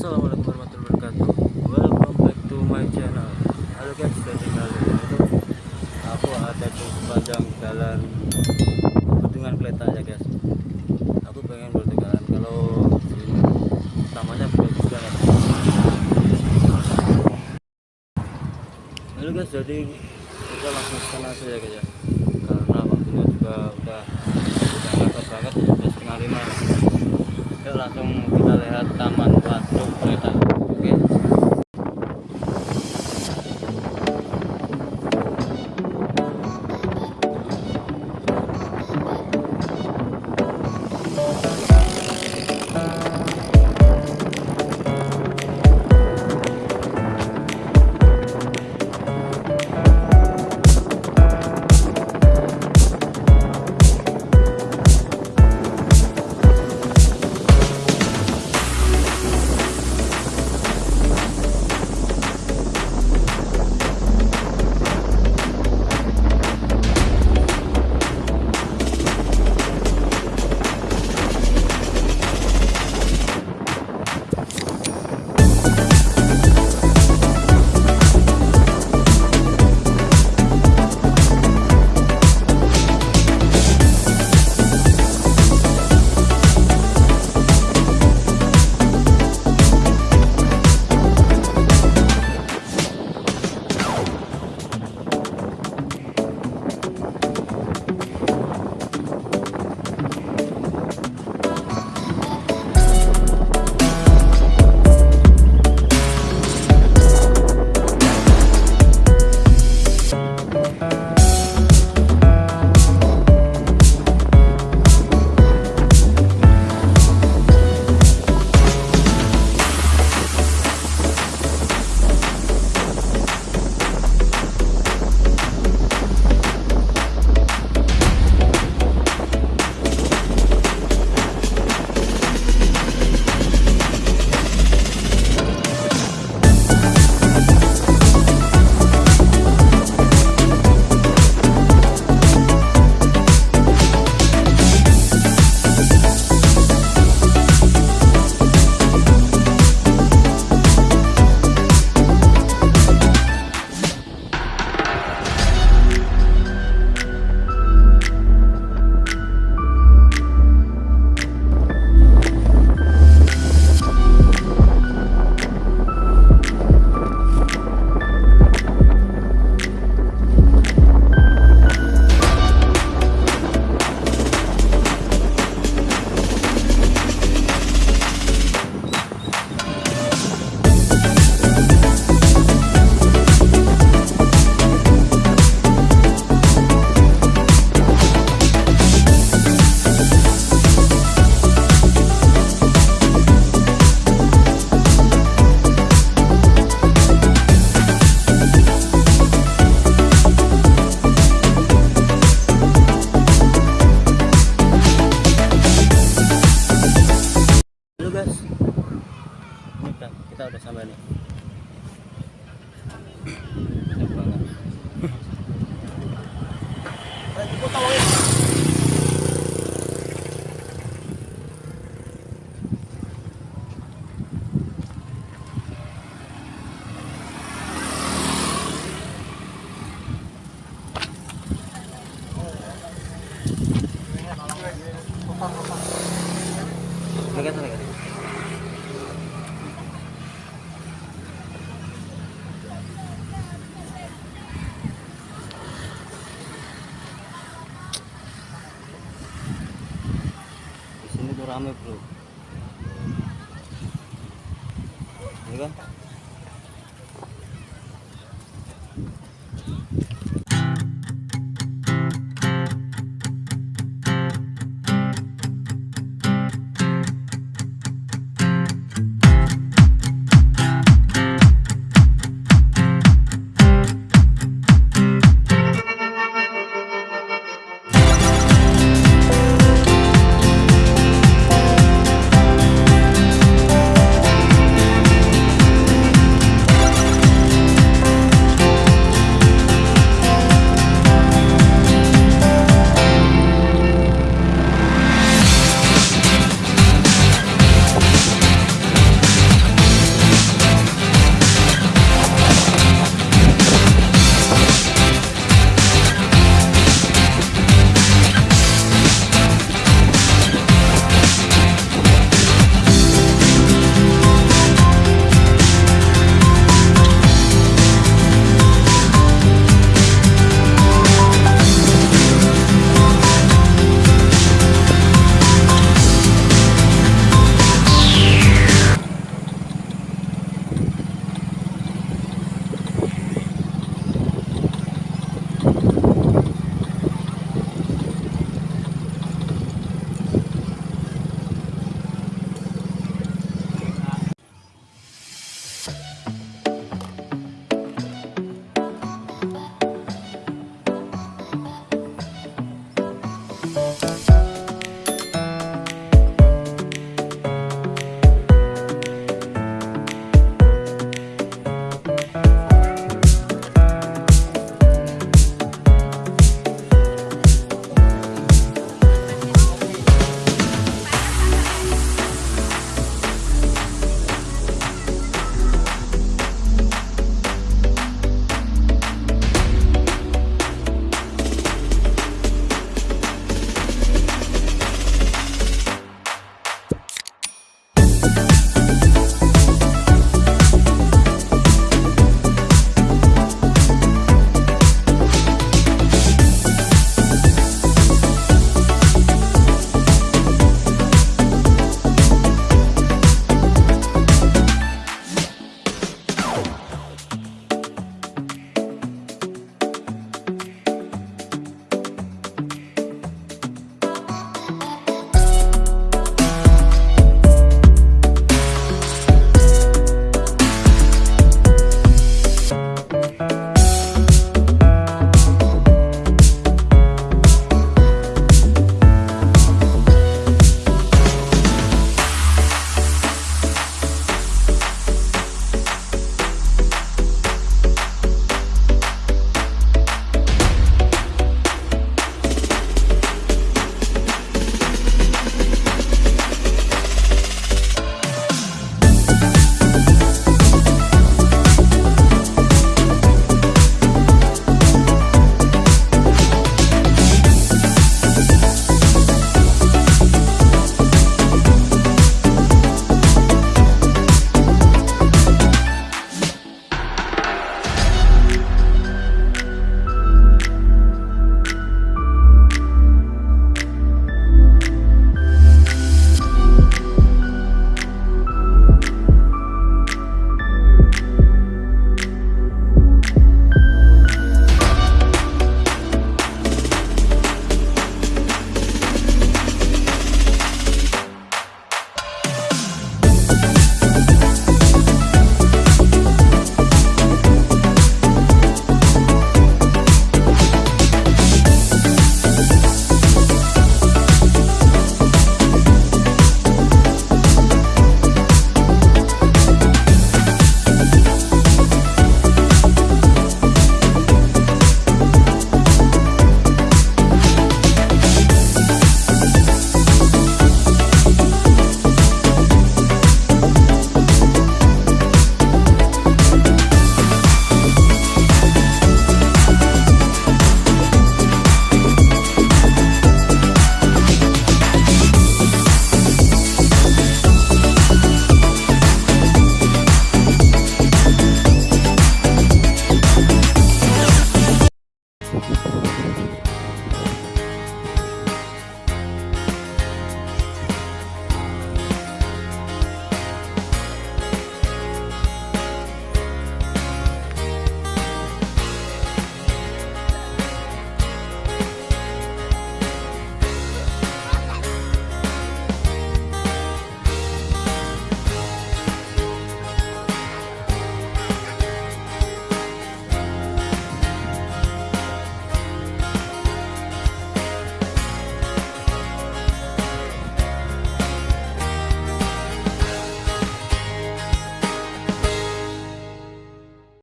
Assalamualaikum warahmatullahi wabarakatuh. Welcome back to my channel. Halo guys, jadi kali ini Aku ada di sepanjang jalan Bendungan Kleta ya guys. Aku pengen bertegaran kalau sini Tamannya bagus banget Halo guys, jadi kita langsung ke sana saja guys ya. Karena waktunya juga udah Udah nggak banget, udah setengah lima Langsung kita lihat Taman Waduk Kereta. Oke.